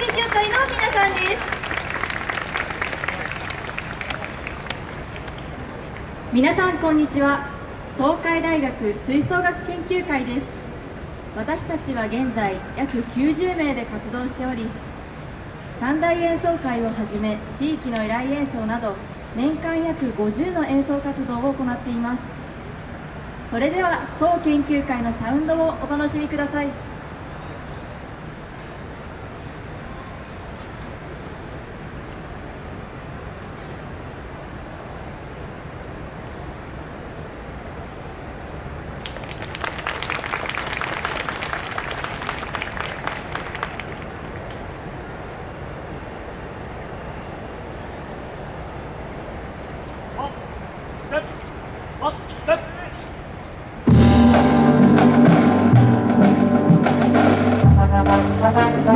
研究会の皆さんです。皆さんこんにちは。東海大学吹奏楽研究会です。私たちは現在約90名で活動しており三大演奏会をはじめ地域の依頼演奏など年間約50の演奏活動を行っています。それでは当研究会のサウンドをお楽しみください「